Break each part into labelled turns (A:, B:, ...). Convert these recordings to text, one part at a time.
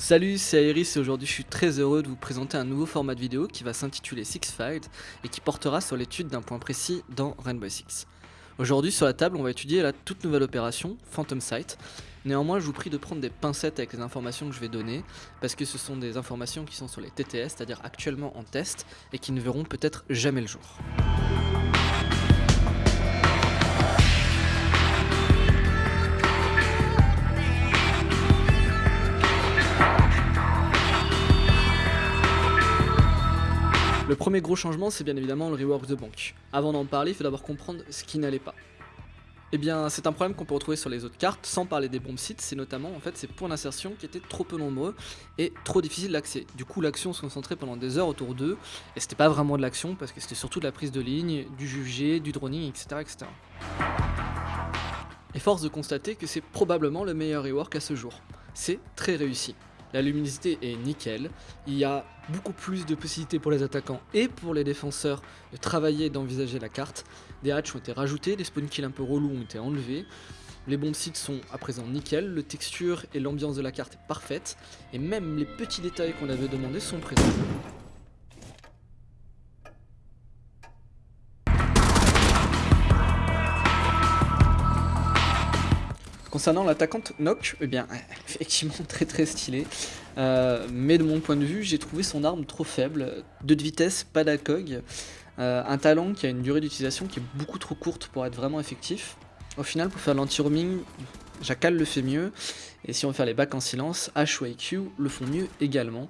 A: Salut, c'est Iris et aujourd'hui je suis très heureux de vous présenter un nouveau format de vidéo qui va s'intituler Six Fight et qui portera sur l'étude d'un point précis dans Rainbow Six. Aujourd'hui sur la table on va étudier la toute nouvelle opération Phantom Sight. Néanmoins je vous prie de prendre des pincettes avec les informations que je vais donner parce que ce sont des informations qui sont sur les TTS, c'est-à-dire actuellement en test et qui ne verront peut-être jamais le jour. Premier gros changement, c'est bien évidemment le rework de banque. Avant d'en parler, il faut d'abord comprendre ce qui n'allait pas. Eh bien, c'est un problème qu'on peut retrouver sur les autres cartes, sans parler des bombes sites, c'est notamment en fait ces points d'insertion qui étaient trop peu nombreux et trop difficiles d'accès. Du coup, l'action se concentrait pendant des heures autour d'eux, et c'était pas vraiment de l'action parce que c'était surtout de la prise de ligne, du jugé, du droning, etc. etc. Et force de constater que c'est probablement le meilleur rework à ce jour. C'est très réussi. La luminosité est nickel, il y a beaucoup plus de possibilités pour les attaquants et pour les défenseurs de travailler et d'envisager la carte. Des hatches ont été rajoutés, des spawn kills un peu relous ont été enlevés. Les bombes sites sont à présent nickel, le texture et l'ambiance de la carte est parfaite, et même les petits détails qu'on avait demandé sont présents. Concernant l'attaquante Nock, eh bien, effectivement très très stylée, euh, mais de mon point de vue, j'ai trouvé son arme trop faible, 2 de vitesse, pas d'accog, euh, un talent qui a une durée d'utilisation qui est beaucoup trop courte pour être vraiment effectif. Au final, pour faire l'anti-roaming, Jackal le fait mieux, et si on veut faire les bacs en silence, H ou IQ le font mieux également.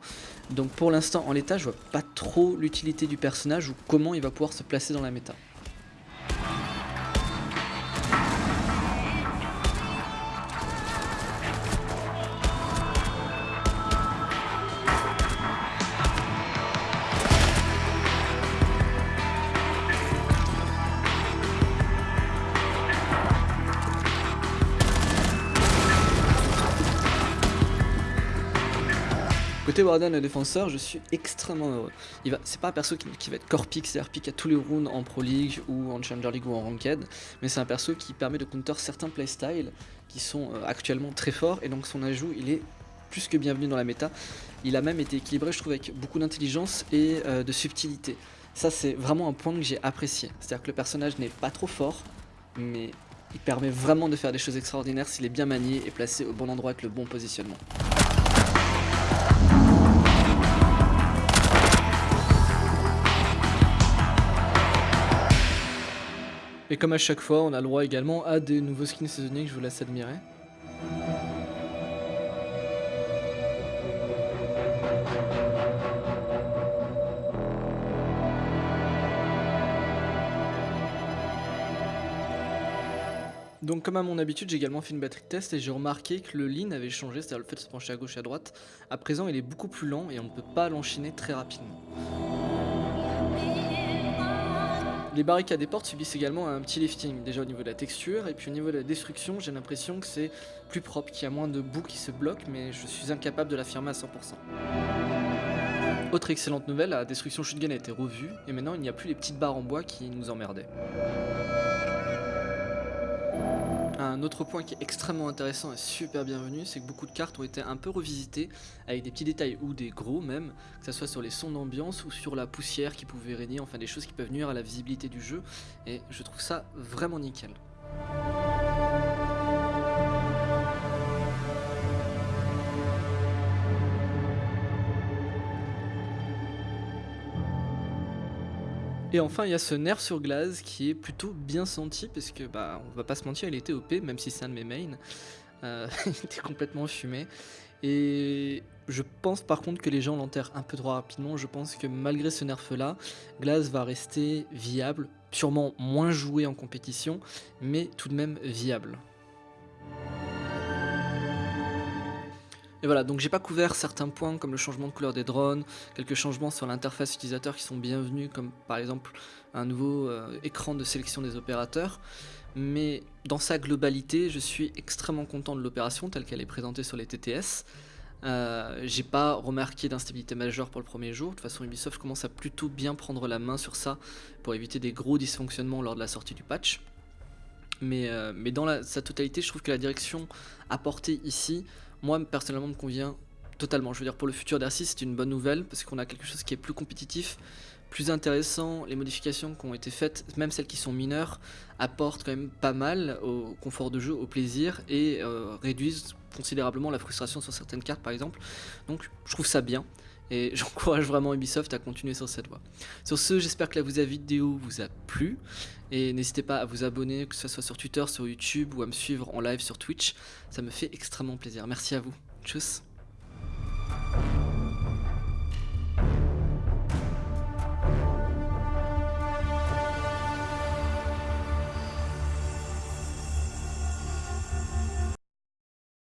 A: Donc pour l'instant, en l'état, je vois pas trop l'utilité du personnage ou comment il va pouvoir se placer dans la méta. Côté Warden le défenseur, je suis extrêmement heureux. C'est pas un perso qui, va être core pick, c'est-à-dire pick à tous les rounds en Pro League ou en Challenger League ou en Ranked, mais c'est un perso qui permet de counter certains playstyles qui sont euh, actuellement très forts et donc son ajout il est plus que bienvenu dans la méta. Il a même été équilibré je trouve avec beaucoup d'intelligence et euh, de subtilité. Ça c'est vraiment un point que j'ai apprécié, c'est-à-dire que le personnage n'est pas trop fort, mais il permet vraiment de faire des choses extraordinaires s'il est bien manié et placé au bon endroit avec le bon positionnement. Et comme à chaque fois, on a le droit également à des nouveaux skins saisonniers que je vous laisse admirer. Donc comme à mon habitude, j'ai également fait une batterie test et j'ai remarqué que le lean avait changé, c'est-à-dire le fait de se pencher à gauche et à droite. À présent, il est beaucoup plus lent et on ne peut pas l'enchaîner très rapidement. Les barricades des portes subissent également un petit lifting, déjà au niveau de la texture, et puis au niveau de la destruction, j'ai l'impression que c'est plus propre, qu'il y a moins de bouts qui se bloquent, mais je suis incapable de l'affirmer à 100%. Autre excellente nouvelle, la destruction shotgun a été revue, et maintenant il n'y a plus les petites barres en bois qui nous emmerdaient. Un autre point qui est extrêmement intéressant et super bienvenu, c'est que beaucoup de cartes ont été un peu revisitées avec des petits détails ou des gros même, que ce soit sur les sons d'ambiance ou sur la poussière qui pouvait régner, enfin des choses qui peuvent nuire à la visibilité du jeu, et je trouve ça vraiment nickel. Et enfin, il y a ce nerf sur glace qui est plutôt bien senti parce que, bah, on va pas se mentir, il était OP, même si c'est un de mes mains. Euh, il était complètement fumé. Et je pense par contre que les gens l'enterrent un peu trop rapidement. Je pense que malgré ce nerf là, Glace va rester viable, sûrement moins joué en compétition, mais tout de même viable. Et voilà, donc j'ai pas couvert certains points comme le changement de couleur des drones, quelques changements sur l'interface utilisateur qui sont bienvenus, comme par exemple un nouveau euh, écran de sélection des opérateurs. Mais dans sa globalité, je suis extrêmement content de l'opération telle qu'elle est présentée sur les TTS. Euh, j'ai pas remarqué d'instabilité majeure pour le premier jour, de toute façon Ubisoft commence à plutôt bien prendre la main sur ça pour éviter des gros dysfonctionnements lors de la sortie du patch. Mais, euh, mais dans sa totalité, je trouve que la direction apportée ici moi personnellement me convient totalement. Je veux dire, pour le futur d'R6, c'est une bonne nouvelle parce qu'on a quelque chose qui est plus compétitif, plus intéressant. Les modifications qui ont été faites, même celles qui sont mineures, apportent quand même pas mal au confort de jeu, au plaisir et euh, réduisent considérablement la frustration sur certaines cartes, par exemple. Donc, je trouve ça bien. Et j'encourage vraiment Ubisoft à continuer sur cette voie. Sur ce, j'espère que la vidéo vous a plu. Et n'hésitez pas à vous abonner, que ce soit sur Twitter, sur YouTube ou à me suivre en live sur Twitch. Ça me fait extrêmement plaisir. Merci à vous. Tchuss